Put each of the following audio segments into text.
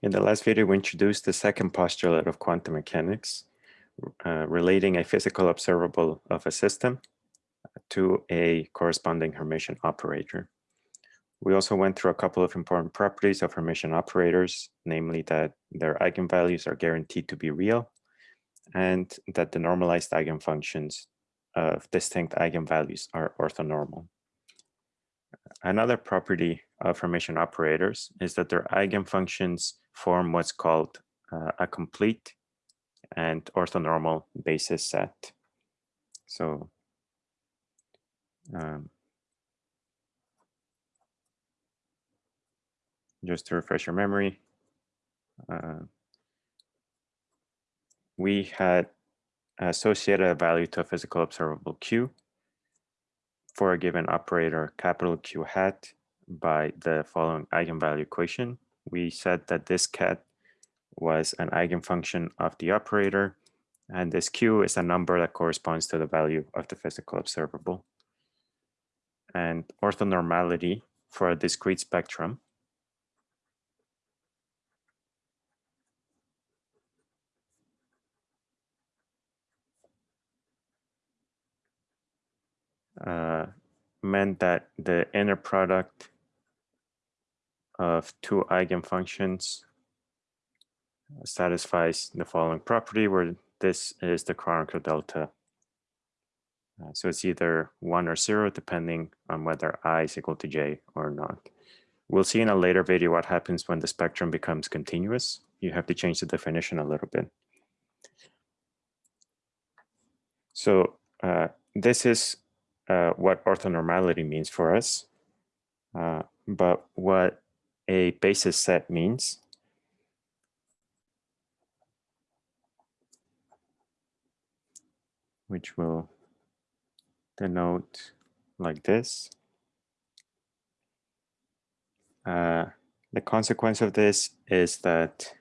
In the last video, we introduced the second postulate of quantum mechanics, uh, relating a physical observable of a system to a corresponding Hermitian operator. We also went through a couple of important properties of Hermitian operators, namely that their eigenvalues are guaranteed to be real and that the normalized eigenfunctions of distinct eigenvalues are orthonormal. Another property of Hermitian operators is that their eigenfunctions form what's called uh, a complete and orthonormal basis set. So um, just to refresh your memory, uh, we had associated a value to a physical observable Q for a given operator capital Q hat by the following eigenvalue equation. We said that this ket was an eigenfunction of the operator, and this Q is a number that corresponds to the value of the physical observable. And orthonormality for a discrete spectrum uh, meant that the inner product of two eigenfunctions satisfies the following property where this is the Kronecker delta. Uh, so it's either one or zero depending on whether i is equal to j or not. We'll see in a later video what happens when the spectrum becomes continuous. You have to change the definition a little bit. So uh, this is uh, what orthonormality means for us. Uh, but what a basis set means which will denote like this. Uh, the consequence of this is that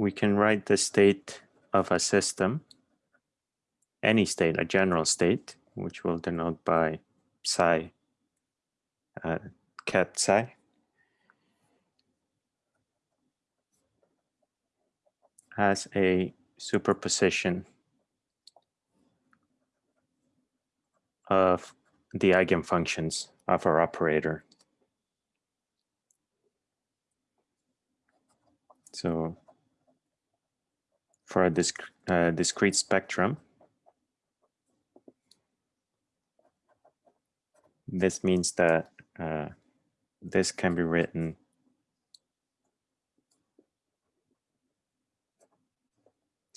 we can write the state of a system, any state, a general state, which we'll denote by psi, uh, ket psi. as a superposition of the eigenfunctions of our operator. So for a disc uh, discrete spectrum. This means that uh, this can be written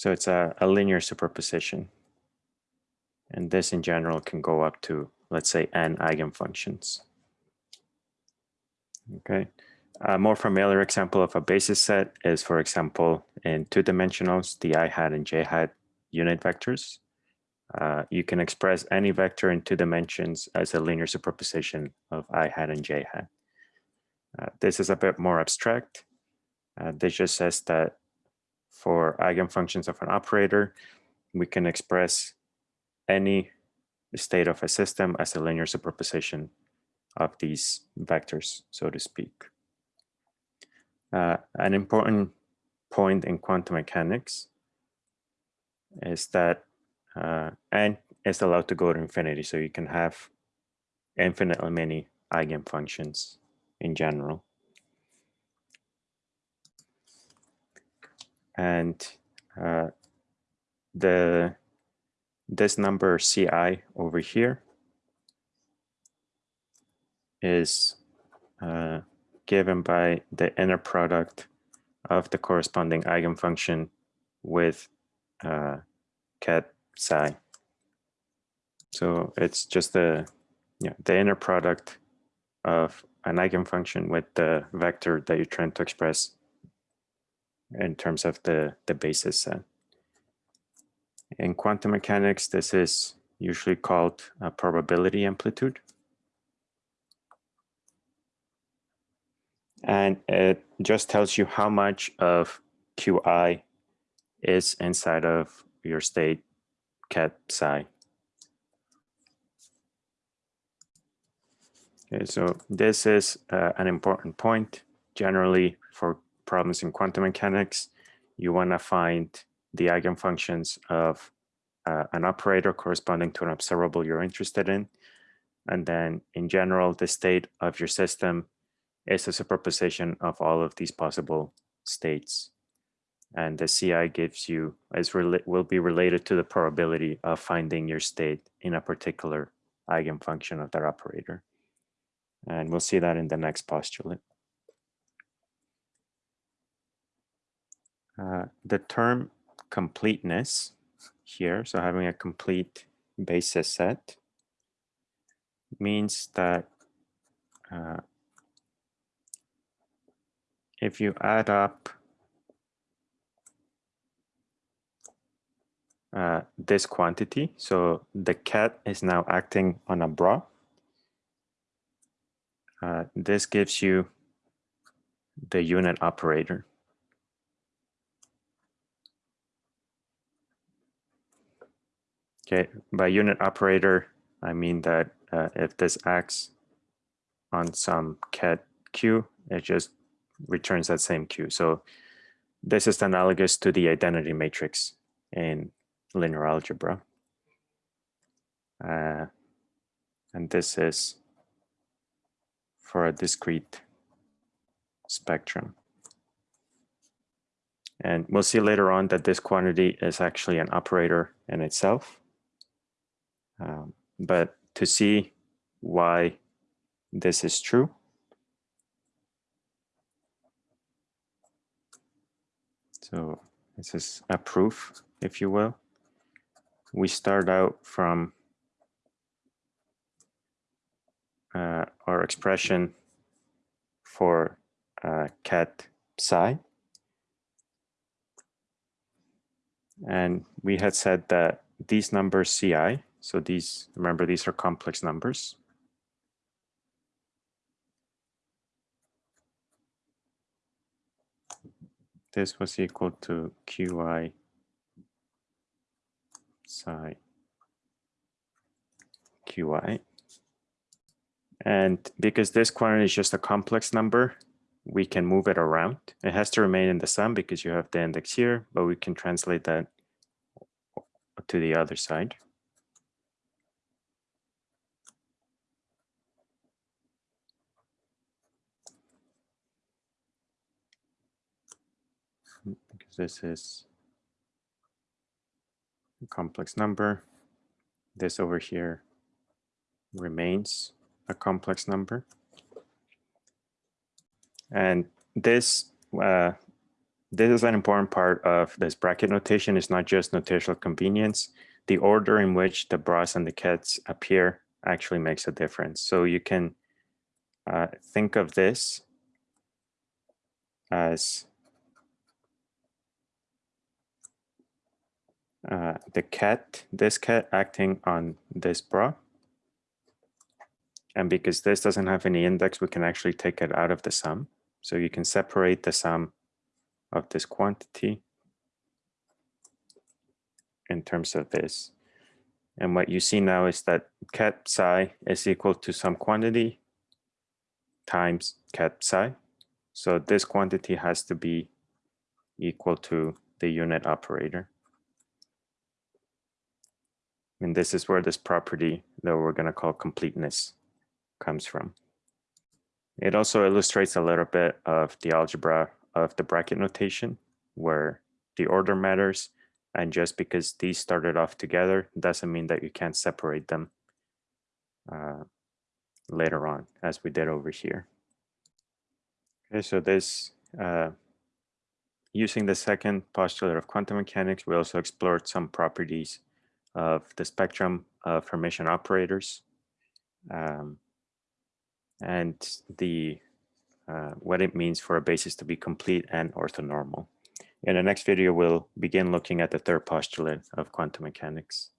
So it's a, a linear superposition. And this in general can go up to, let's say, n eigenfunctions. Okay. A more familiar example of a basis set is, for example, in two dimensionals, the i hat and j hat unit vectors. Uh, you can express any vector in two dimensions as a linear superposition of i hat and j hat. Uh, this is a bit more abstract. Uh, this just says that for eigenfunctions of an operator, we can express any state of a system as a linear superposition of these vectors, so to speak. Uh, an important point in quantum mechanics is that uh, n is allowed to go to infinity, so you can have infinitely many eigenfunctions in general. And uh, the this number ci over here is uh, given by the inner product of the corresponding eigenfunction with uh, ket psi. So it's just the yeah, the inner product of an eigenfunction with the vector that you're trying to express in terms of the, the basis set. In quantum mechanics, this is usually called a probability amplitude. And it just tells you how much of Qi is inside of your state ket psi. Okay, so this is uh, an important point. Generally, for problems in quantum mechanics, you want to find the eigenfunctions of uh, an operator corresponding to an observable you're interested in. And then in general, the state of your system is a superposition of all of these possible states. And the CI gives you, is will be related to the probability of finding your state in a particular eigenfunction of that operator. And we'll see that in the next postulate. Uh, the term completeness here, so having a complete basis set, means that uh, if you add up uh, this quantity, so the ket is now acting on a bra, uh, this gives you the unit operator. Okay, by unit operator, I mean that uh, if this acts on some ket q, it just returns that same q. So this is analogous to the identity matrix in linear algebra. Uh, and this is for a discrete spectrum. And we'll see later on that this quantity is actually an operator in itself. Um, but to see why this is true, so this is a proof, if you will. We start out from uh, our expression for uh, ket psi. And we had said that these numbers ci, so these, remember, these are complex numbers. This was equal to qi psi qi. And because this quantity is just a complex number, we can move it around. It has to remain in the sum because you have the index here, but we can translate that to the other side. Because this is a complex number. This over here remains a complex number. And this uh, this is an important part of this bracket notation. It's not just notational convenience. The order in which the bras and the kets appear actually makes a difference. So you can uh, think of this as uh, the ket, this ket acting on this bra. And because this doesn't have any index, we can actually take it out of the sum. So you can separate the sum of this quantity in terms of this. And what you see now is that ket psi is equal to some quantity times ket psi. So this quantity has to be equal to the unit operator. And this is where this property that we're going to call completeness comes from. It also illustrates a little bit of the algebra of the bracket notation where the order matters. And just because these started off together doesn't mean that you can't separate them uh, later on as we did over here. Okay, so this, uh, using the second postulate of quantum mechanics, we also explored some properties of the spectrum of Hermitian operators. Um, and the uh, what it means for a basis to be complete and orthonormal. In the next video, we'll begin looking at the third postulate of quantum mechanics.